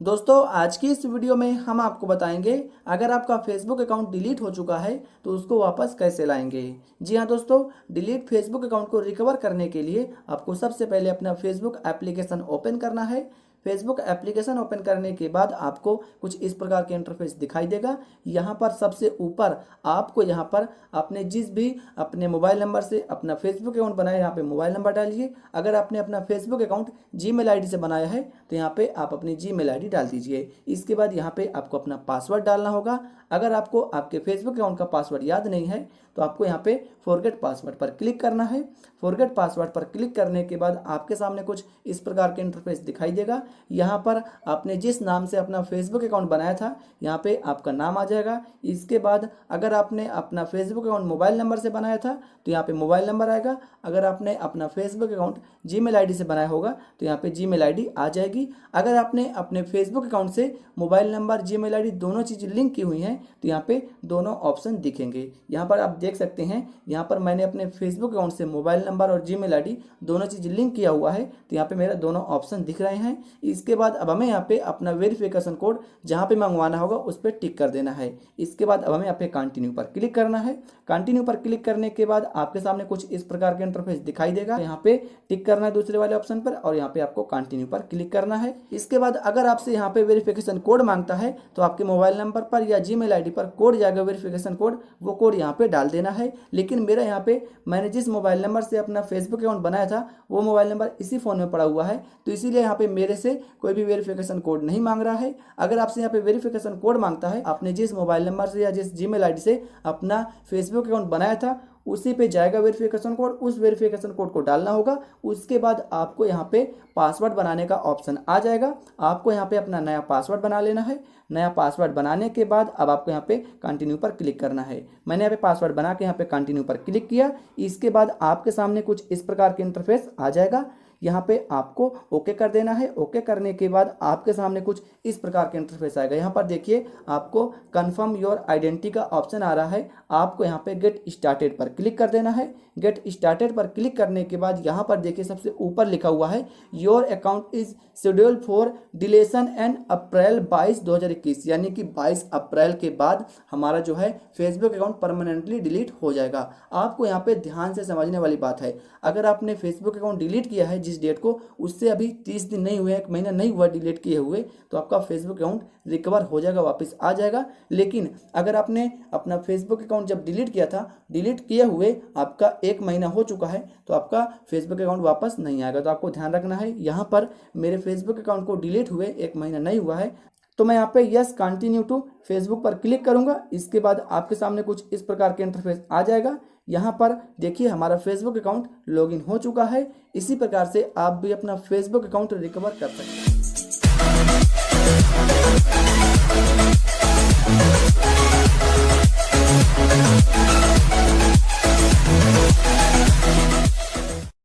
दोस्तों, आज की इस वीडियो में हम आपको बताएँगे, अगर आपका फेसबुक अकाउंट डिलीट हो चुका है तो उसको वापस कैसे लाएँगे? जी हाँ दोस्तों डिलीट फेसबुक अकाउंट को रिकवर करने के लिए आपको सबसे पहले अपना फेसबुक एप्लीकेशन ओपन करना है। फेसबुक एप्लीकेशन ओपन करने के बाद आपको कुछ इस प्रकार के इंटरफेस दिखाई देगा। यहाँ पर सबसे ऊपर आपको यहाँ पर अपने जिस भी अपने मोबाइल नंबर से अपना फेसबुक अकाउंट बनाया, यहाँ पे मोबाइल नंबर डालिए। अगर आपने अपना फेसबुक अकाउंट जी मेल से बनाया है तो यहाँ पर आप अपनी जी मेल डाल दीजिए। इसके बाद यहाँ पर आपको अपना पासवर्ड डालना होगा। अगर आपको आपके फेसबुक अकाउंट का पासवर्ड याद नहीं है तो आपको यहाँ पे फॉरगेट पासवर्ड पर क्लिक करना है। फॉरगेट पासवर्ड पर क्लिक करने के बाद आपके सामने कुछ इस प्रकार के इंटरफेस दिखाई देगा। यहाँ पर आपने जिस नाम से अपना फेसबुक अकाउंट बनाया था, यहाँ पे आपका नाम आ जाएगा। इसके बाद अगर आपने अपना फेसबुक अकाउंट मोबाइल नंबर से बनाया था तो यहाँ पे मोबाइल नंबर आएगा। अगर आपने अपना फेसबुक अकाउंट जी मेल से बनाया होगा तो यहाँ पे जी मेल आ जाएगी। अगर आपने अपने फेसबुक अकाउंट से मोबाइल नंबर जी मेल दोनों चीज़ लिंक की हुई हैं तो यहाँ पर दोनों ऑप्शन दिखेंगे। यहाँ पर आप देख सकते हैं, यहाँ पर मैंने अपने फेसबुक अकाउंट से मोबाइल नंबर और जी मेल दोनों चीज़ लिंक किया हुआ है तो यहाँ पर मेरा दोनों ऑप्शन दिख रहे हैं। इसके बाद अब हमें यहाँ पे अपना वेरिफिकेशन कोड जहाँ पे मंगवाना होगा, उस पर टिक कर देना है। इसके बाद अब हमें यहाँ पे कंटिन्यू पर क्लिक करना है। कंटिन्यू पर क्लिक करने के बाद आपके सामने कुछ इस प्रकार के इंटरफेस दिखाई देगा। यहाँ पे टिक करना है दूसरे वाले ऑप्शन पर और यहाँ पे आपको कंटिन्यू पर क्लिक करना है। इसके बाद अगर आपसे यहाँ पे वेरिफिकेशन कोड माँगता है तो आपके मोबाइल नंबर पर या जी मेल पर कोड जाएगा वेरिफिकेशन कोड वो कोड यहाँ पे डाल देना है। लेकिन मेरा यहाँ पे, मैंने जिस मोबाइल नंबर से अपना फेसबुक अकाउंट बनाया था, वो मोबाइल नंबर इसी फ़ोन में पड़ा हुआ है। तो इसीलिए यहाँ पे मेरे से कोई भी वेरिफिकेशन कोड नहीं मांग रहा है। अगर आपसे यहाँ पे वेरिफिकेशन कोड माँगता है, आपने जिस मोबाइल नंबर से या जिस जी मेल से अपना फेसबुक अकाउंट बनाया था, उसी पे जाएगा वेरिफिकेशन कोड उस वेरिफिकेशन कोड को डालना होगा। उसके बाद आपको यहाँ पे पासवर्ड बनाने का ऑप्शन आ जाएगा। आपको यहाँ पे अपना नया पासवर्ड बना लेना है। नया पासवर्ड बनाने के बाद अब आपको यहाँ पे कंटिन्यू पर क्लिक करना है। मैंने यहाँ पे पासवर्ड बना के यहाँ पे कंटिन्यू पर क्लिक किया। इसके बाद आपके सामने कुछ इस प्रकार के इंटरफेस आ जाएगा। यहाँ पे आपको ओके कर देना है। ओके करने के बाद आपके सामने कुछ इस प्रकार के इंटरफेस आएगा। यहाँ पर देखिए, आपको कंफर्म योर आइडेंटिटी का ऑप्शन आ रहा है। आपको यहाँ पे गेट स्टार्टेड पर क्लिक कर देना है। गेट स्टार्टेड पर क्लिक करने के बाद यहाँ पर देखिए सबसे ऊपर लिखा हुआ है your account is schedule for deletion and April बाईस दो यानी कि बाईस अप्रैल के बाद हमारा जो है फेसबुक अकाउंट परमानेंटली डिलीट हो जाएगा। आपको यहाँ पे ध्यान से समझने वाली बात है। अगर आपने फेसबुक अकाउंट डिलीट किया है जिस डेट को, उससे अभी तीस दिन नहीं हुए एक महीना नहीं हुआ डिलीट किए हुए तो आपका फेसबुक अकाउंट रिकवर हो जाएगा, वापस आ जाएगा। लेकिन अगर आपने अपना फेसबुक अकाउंट जब डिलीट किया था डिलीट किए हुए आपका एक महीना हो चुका है तो आपका फेसबुक अकाउंट वापस नहीं आएगा। तो आपको ध्यान रखना है, यहाँ पर मेरे फेसबुक अकाउंट को डिलीट हुए एक महीना नहीं हुआ है तो मैं यहाँ पे यस कंटिन्यू टू फेसबुक पर क्लिक करूँगा। इसके बाद आपके सामने कुछ इस प्रकार के इंटरफेस आ जाएगा। यहाँ पर देखिए हमारा फेसबुक अकाउंट लॉगिन हो चुका है। इसी प्रकार से आप भी अपना फेसबुक अकाउंट रिकवर कर सकते हैं।